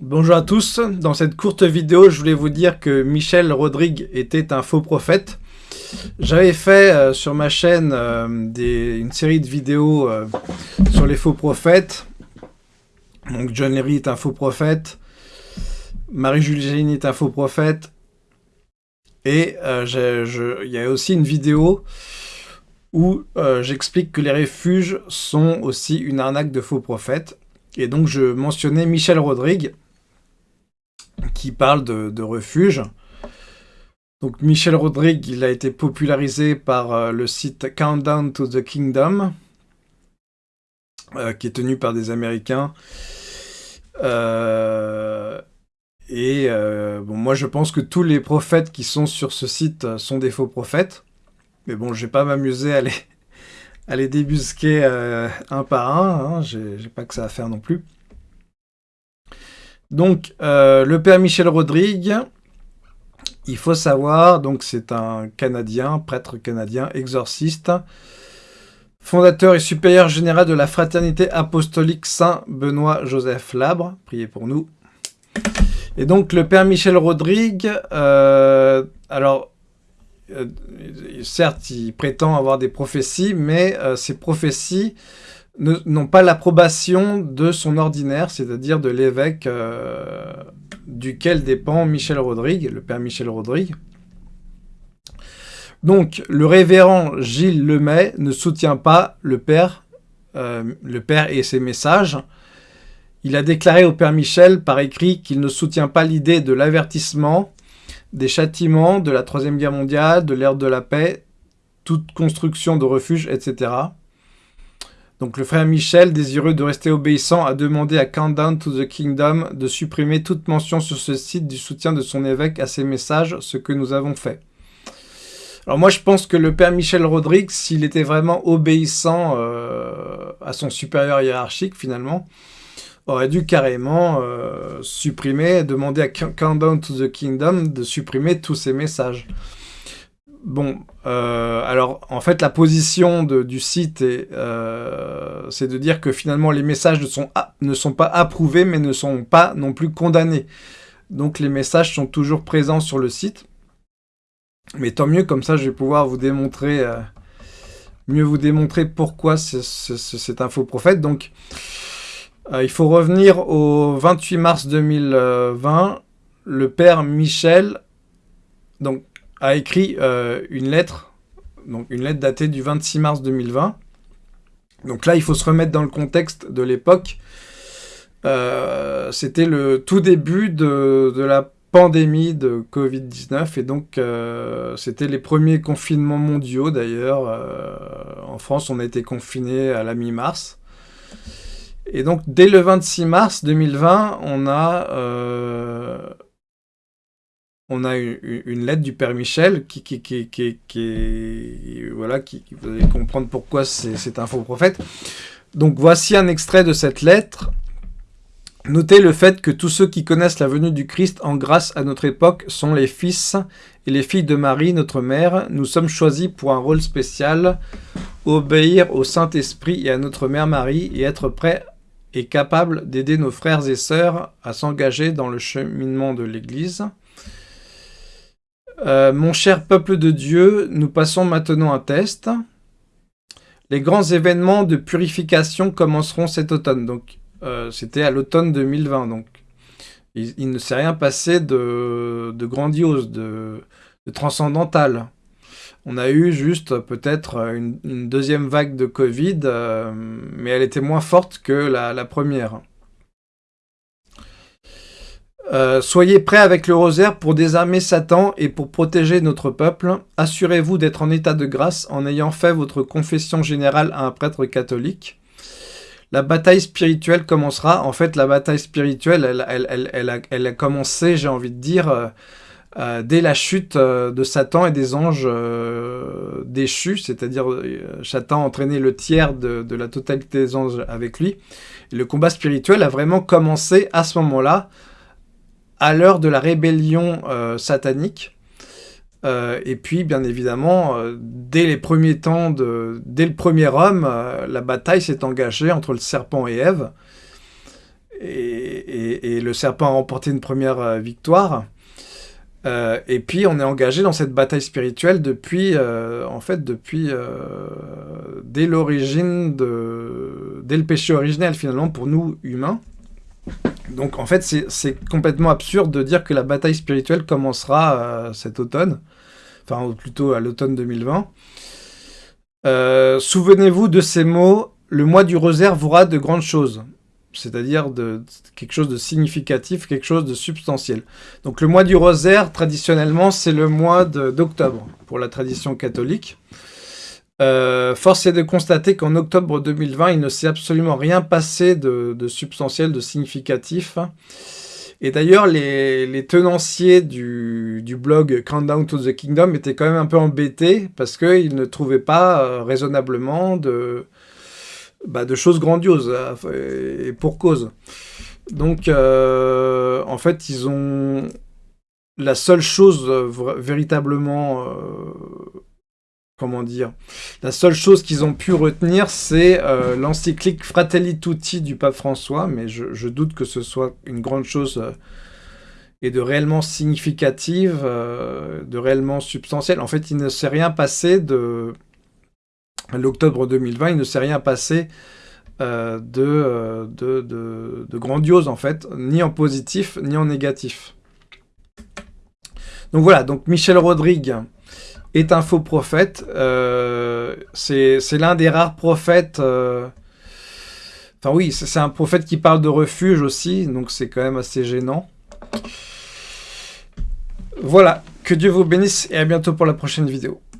Bonjour à tous, dans cette courte vidéo, je voulais vous dire que Michel Rodrigue était un faux prophète. J'avais fait euh, sur ma chaîne euh, une série de vidéos euh, sur les faux prophètes. Donc John Leary est un faux prophète, Marie-Julie est un faux prophète, et il y a aussi une vidéo où j'explique que les refuges sont aussi une arnaque de faux prophètes. Et donc je mentionnais Michel Rodrigue, qui parle de, refuge. Donc Michel Rodrigue, il a été popularisé par euh, le site Countdown to the Kingdom, euh, qui est tenu par des Américains. Euh, et bon, moi je pense que tous les prophètes qui sont sur ce site sont des faux prophètes. Mais bon, je vais pas m'amuser à les, débusquer un par un, hein. j'ai pas que ça à faire non plus. Donc, euh, le père Michel Rodrigue, il faut savoir, donc c'est un Canadien, prêtre canadien, exorciste, fondateur et supérieur général de la Fraternité Apostolique Saint-Benoît-Joseph Labre, priez pour nous. Et donc, le père Michel Rodrigue, euh, alors, euh, certes, il prétend avoir des prophéties, mais ces prophéties n'ont pas l'approbation de son ordinaire, c'est-à-dire de l'évêque euh, duquel dépend Michel Rodrigue, le père Michel Rodrigue. Donc, le révérend Gilles Lemay ne soutient pas euh, le père et ses messages. Il a déclaré au père Michel par écrit qu'il ne soutient pas l'idée de l'avertissement, des châtiments, de la Troisième Guerre mondiale, de l'ère de la paix, toute construction de refuge, etc. Donc le frère Michel, désireux de rester obéissant, a demandé à Countdown to the Kingdom de supprimer toute mention sur ce site du soutien de son évêque à ses messages, ce que nous avons fait. Alors moi je pense que le père Michel Rodrigue, s'il était vraiment obéissant euh, à son supérieur hiérarchique finalement, aurait dû carrément euh, supprimer, demander à Countdown to the Kingdom de supprimer tous ses messages. Bon, euh, alors en fait la position du site euh, c'est de dire que finalement les messages ne sont, pas approuvés mais ne sont pas non plus condamnés. Donc les messages sont toujours présents sur le site. Mais tant mieux, comme ça je vais pouvoir vous démontrer, euh, mieux vous démontrer pourquoi c'est un faux prophète. Donc il faut revenir au 28 mars 2020, le père Michel, donc a écrit euh, une lettre, donc une lettre datée du 26 mars 2020. Donc là, il faut se remettre dans le contexte de l'époque. Euh, c'était le tout début de, la pandémie de Covid-19 et donc euh, c'était les premiers confinements mondiaux d'ailleurs. en France, on a été confiné à la mi-mars. Et donc, dès le 26 mars 2020, on a on a une, lettre du Père Michel qui, qui, voilà, qui, vous allez comprendre pourquoi c'est un faux prophète. Donc voici un extrait de cette lettre. Notez le fait que tous ceux qui connaissent la venue du Christ en grâce à notre époque sont les fils et les filles de Marie, notre mère. Nous sommes choisis pour un rôle spécial, obéir au Saint-Esprit et à notre mère Marie et être prêts et capables d'aider nos frères et sœurs à s'engager dans le cheminement de l'Église. Euh, mon cher peuple de Dieu, nous passons maintenant un test. Les grands événements de purification commenceront cet automne. Donc, euh, c'était à l'automne 2020. Donc, il, ne s'est rien passé de, grandiose, de, transcendantal. On a eu juste peut-être une, deuxième vague de Covid, euh, mais elle était moins forte que la première. Euh, soyez prêts avec le rosaire pour désarmer Satan et pour protéger notre peuple. Assurez-vous d'être en état de grâce en ayant fait votre confession générale à un prêtre catholique. La bataille spirituelle commencera. En fait, la bataille spirituelle, elle, a, commencé, j'ai envie de dire, euh, euh, dès la chute de Satan et des anges déchus, c'est-à-dire Satan a entraîné le tiers de, de, la totalité des anges avec lui. Et le combat spirituel a vraiment commencé à ce moment-là, à l'heure de la rébellion euh, satanique. Euh, et puis, bien évidemment, euh, dès les premiers temps, dès le premier homme, la bataille s'est engagée entre le serpent et Ève. et, le serpent a remporté une première victoire. et puis on est engagé dans cette bataille spirituelle depuis, en fait, depuis dès l'origine de, dès le péché originel finalement pour nous humains. Donc en fait, c'est complètement absurde de dire que la bataille spirituelle commencera euh, cet automne, enfin plutôt à l'automne 2020. Euh, souvenez-vous de ces mots, le mois du rosaire vous de grandes choses, c'est-à-dire quelque chose de significatif, quelque chose de substantiel. Donc le mois du rosaire, traditionnellement, c'est le mois d'octobre pour la tradition catholique. Euh, force est de constater qu'en octobre 2020, il ne s'est absolument rien passé de, substantiel, de significatif. Et d'ailleurs, les, tenanciers du, blog Countdown to the Kingdom étaient quand même un peu embêtés parce qu'ils ne trouvaient pas euh, raisonnablement de, bah, de choses grandioses, euh, et pour cause. Donc, en fait, ils ont... La seule chose véritablement comment dire, la seule chose qu'ils ont pu retenir, c'est euh, l'encyclique Fratelli Tutti du pape François, mais je, doute que ce soit une grande chose euh, et de réellement significative, euh, de réellement substantielle. En fait, il ne s'est rien passé de l'octobre 2020, il ne s'est rien passé de, de, de, grandiose, en fait, ni en positif, ni en négatif. Donc voilà, donc Michel Rodrigue, est un faux prophète. Euh, c'est l'un des rares prophètes... Euh, enfin oui, c'est un prophète qui parle de refuge aussi, donc c'est quand même assez gênant. Voilà, que Dieu vous bénisse et à bientôt pour la prochaine vidéo.